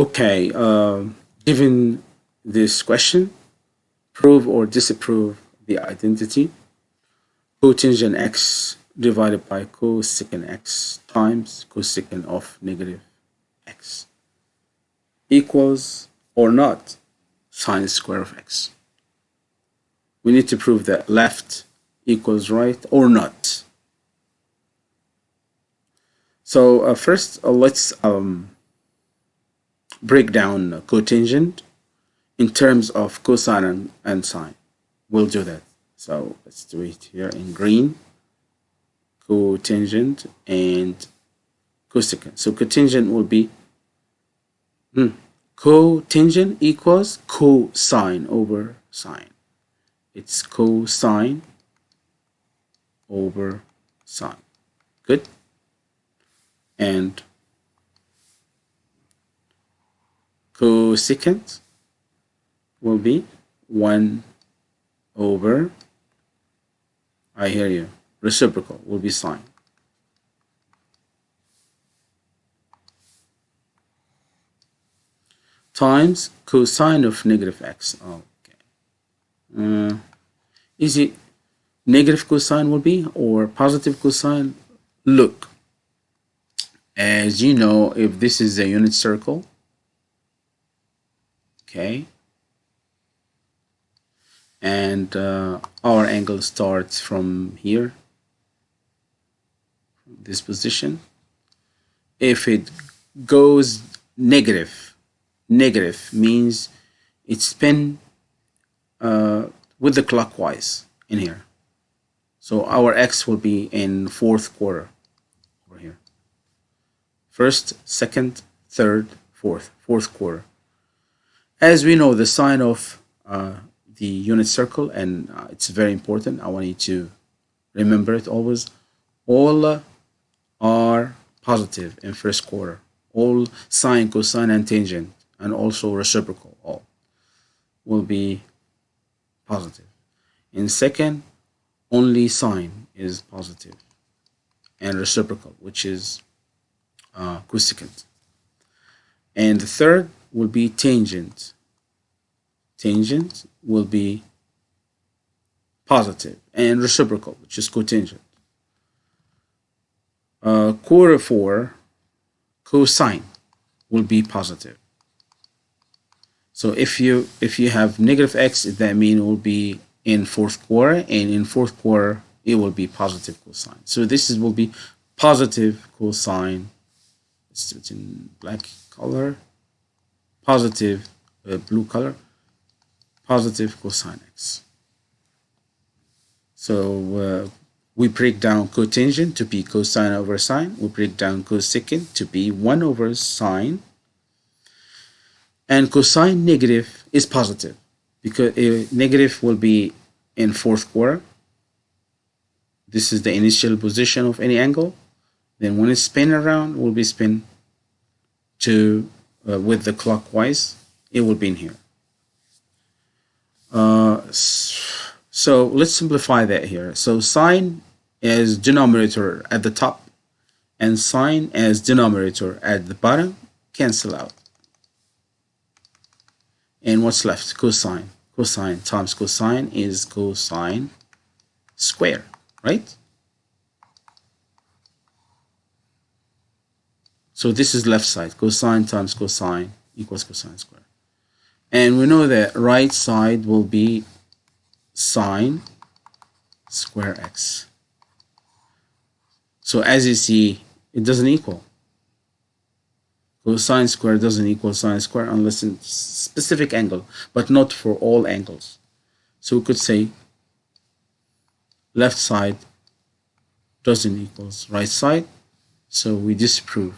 Okay, uh, given this question, prove or disapprove the identity cotangent x divided by cosecant x times cosecant of negative x equals or not sine square of x. We need to prove that left equals right or not. So uh, first uh, let's um, break down cotangent in terms of cosine and, and sine. We'll do that. So let's do it here in green. Cotangent and cosecant. So cotangent will be hmm, cotangent equals cosine over sine. It's cosine over sine. Good? And cosecant will be 1 over, I hear you, reciprocal will be sine. times cosine of negative x. Okay. Uh, is it negative cosine will be or positive cosine? Look, as you know, if this is a unit circle, okay, and uh, our angle starts from here, this position. If it goes negative, negative means it's spin uh, with the clockwise in here. So our x will be in fourth quarter over here. First, second, third, fourth, fourth quarter. As we know, the sign of uh, the unit circle, and uh, it's very important. I want you to remember it always. All are positive in first quarter. All sine, cosine, and tangent and also reciprocal all will be positive. In second, only sine is positive and reciprocal, which is uh, cosecant. And the third will be tangent. Tangent will be positive and reciprocal, which is cotangent. Uh, quarter four, cosine will be positive. So if you if you have negative x, that mean it will be in fourth quarter, and in fourth quarter it will be positive cosine. So this is will be positive cosine. Let's do it in black color. Positive uh, blue color. Positive cosine x. So uh, we break down cotangent to be cosine over sine. We break down cosecant to be 1 over sine and cosine negative is positive because negative will be in fourth quarter this is the initial position of any angle then when it's spin around will be spin to uh, with the clockwise it will be in here uh, so let's simplify that here so sine as denominator at the top and sine as denominator at the bottom cancel out and what's left? Cosine. Cosine times cosine is cosine square, right? So this is left side. Cosine times cosine equals cosine square. And we know that right side will be sine square x. So as you see, it doesn't equal cosine square doesn't equal sine square unless in specific angle, but not for all angles. So we could say left side doesn't equals right side, so we disprove